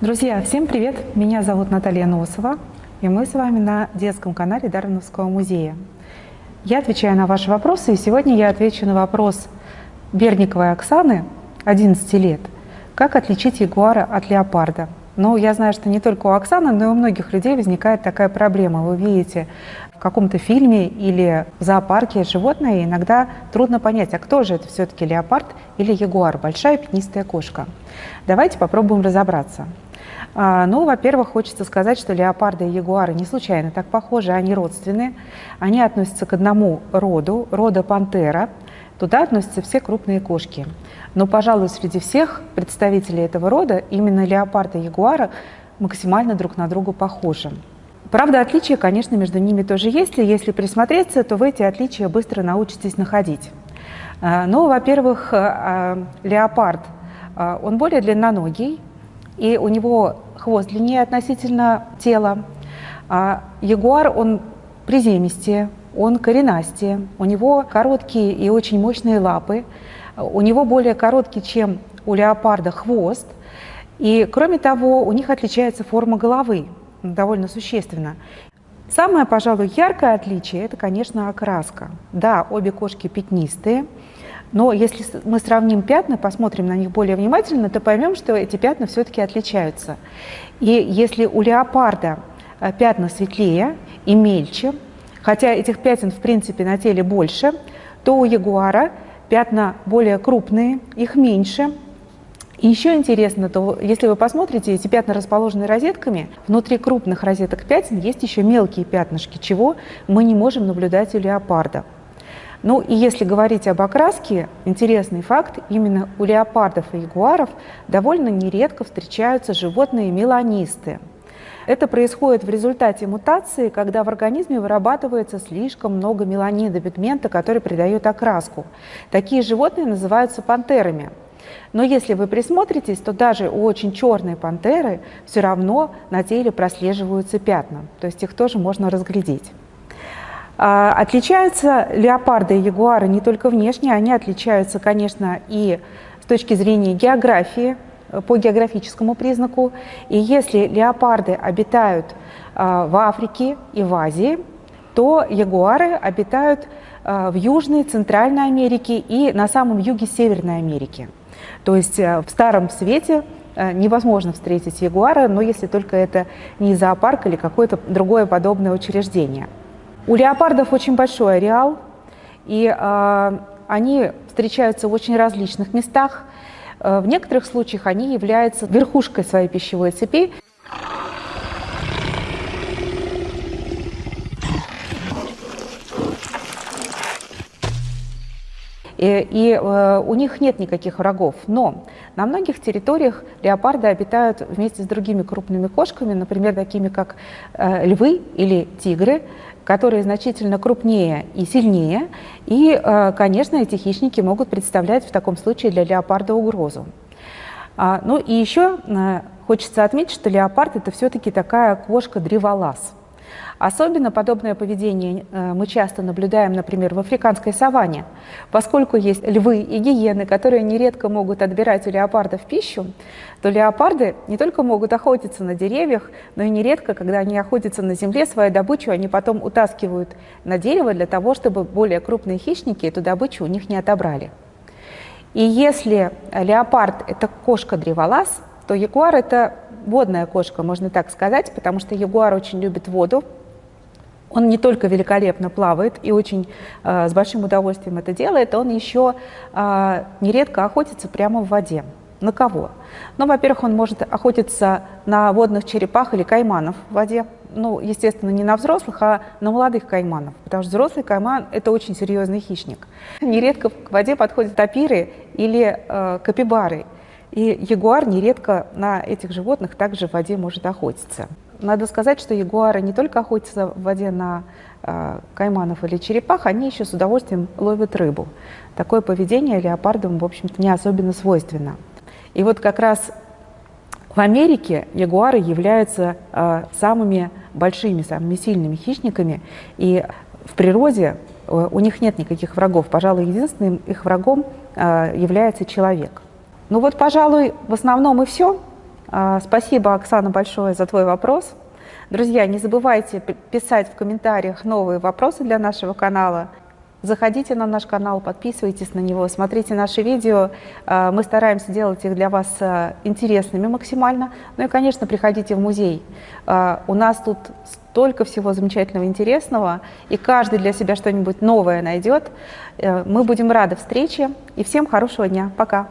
Друзья, всем привет! Меня зовут Наталья Носова, и мы с вами на детском канале Дарвиновского музея. Я отвечаю на ваши вопросы, и сегодня я отвечу на вопрос Берниковой Оксаны, 11 лет. Как отличить ягуара от леопарда? Но я знаю, что не только у Оксаны, но и у многих людей возникает такая проблема. Вы видите в каком-то фильме или в зоопарке животное, и иногда трудно понять, а кто же это все-таки леопард или ягуар, большая пятнистая кошка. Давайте попробуем разобраться. А, ну, во-первых, хочется сказать, что леопарды и ягуары не случайно так похожи, они родственные. Они относятся к одному роду, рода пантера. Туда относятся все крупные кошки. Но, пожалуй, среди всех представителей этого рода именно леопарда и ягуара максимально друг на друга похожи. Правда, отличия, конечно, между ними тоже есть, и если присмотреться, то вы эти отличия быстро научитесь находить. А, ну, во-первых, а, леопард, он более длинноногий, и у него хвост длиннее относительно тела. А ягуар, он приземистее, он коренастее, у него короткие и очень мощные лапы, у него более короткий, чем у леопарда, хвост, и кроме того, у них отличается форма головы, довольно существенно. Самое, пожалуй, яркое отличие – это, конечно, окраска. Да, обе кошки пятнистые, но если мы сравним пятна, посмотрим на них более внимательно, то поймем, что эти пятна все-таки отличаются. И если у леопарда э, пятна светлее и мельче, хотя этих пятен в принципе на теле больше, то у ягуара пятна более крупные, их меньше. И еще интересно, то если вы посмотрите, эти пятна расположены розетками, внутри крупных розеток пятен есть еще мелкие пятнышки, чего мы не можем наблюдать у леопарда. Ну и если говорить об окраске, интересный факт, именно у леопардов и ягуаров довольно нередко встречаются животные меланисты. Это происходит в результате мутации, когда в организме вырабатывается слишком много меланида, пигмента, который придает окраску. Такие животные называются пантерами. Но если вы присмотритесь, то даже у очень черной пантеры все равно на теле прослеживаются пятна, то есть их тоже можно разглядеть. А, отличаются леопарды и ягуары не только внешне, они отличаются, конечно, и с точки зрения географии, э, по географическому признаку. И если леопарды обитают а, в Африке и в Азии, то ягуары обитают а, в Южной, Центральной Америке и на самом юге Северной Америки. То есть э, в Старом Свете э, невозможно встретить ягуара, но если только это не зоопарк или какое-то другое подобное учреждение. У леопардов очень большой ареал, и э, они встречаются в очень различных местах. Э, в некоторых случаях они являются верхушкой своей пищевой цепи. И, и э, у них нет никаких врагов. Но на многих территориях леопарды обитают вместе с другими крупными кошками, например, такими как э, львы или тигры, которые значительно крупнее и сильнее. И, э, конечно, эти хищники могут представлять в таком случае для леопарда угрозу. А, ну и еще э, хочется отметить, что леопард – это все-таки такая кошка-древолаз. Особенно подобное поведение э, мы часто наблюдаем, например, в африканской саванне, поскольку есть львы и гиены, которые нередко могут отбирать у леопардов пищу, то леопарды не только могут охотиться на деревьях, но и нередко, когда они охотятся на земле, свою добычу они потом утаскивают на дерево для того, чтобы более крупные хищники эту добычу у них не отобрали. И если леопард – это кошка-древолаз, то ягуар – это водная кошка, можно так сказать, потому что ягуар очень любит воду, он не только великолепно плавает и очень э, с большим удовольствием это делает, он еще э, нередко охотится прямо в воде. На кого? Ну, во-первых, он может охотиться на водных черепах или кайманов в воде. Ну, естественно, не на взрослых, а на молодых кайманов, потому что взрослый кайман – это очень серьезный хищник. Нередко к воде подходят тапиры или э, капибары, и ягуар нередко на этих животных также в воде может охотиться. Надо сказать, что ягуары не только охотятся в воде на э, кайманов или черепах, они еще с удовольствием ловят рыбу. Такое поведение леопардам, в общем-то, не особенно свойственно. И вот как раз в Америке ягуары являются э, самыми большими, самыми сильными хищниками, и в природе э, у них нет никаких врагов. Пожалуй, единственным их врагом э, является человек. Ну вот, пожалуй, в основном и все. А, спасибо, Оксана, большое за твой вопрос. Друзья, не забывайте писать в комментариях новые вопросы для нашего канала. Заходите на наш канал, подписывайтесь на него, смотрите наши видео. А, мы стараемся делать их для вас а, интересными максимально. Ну и, конечно, приходите в музей. У нас тут столько всего замечательного, интересного, и каждый для себя что-нибудь новое найдет. Э, мы будем рады встрече, и всем хорошего дня. Пока!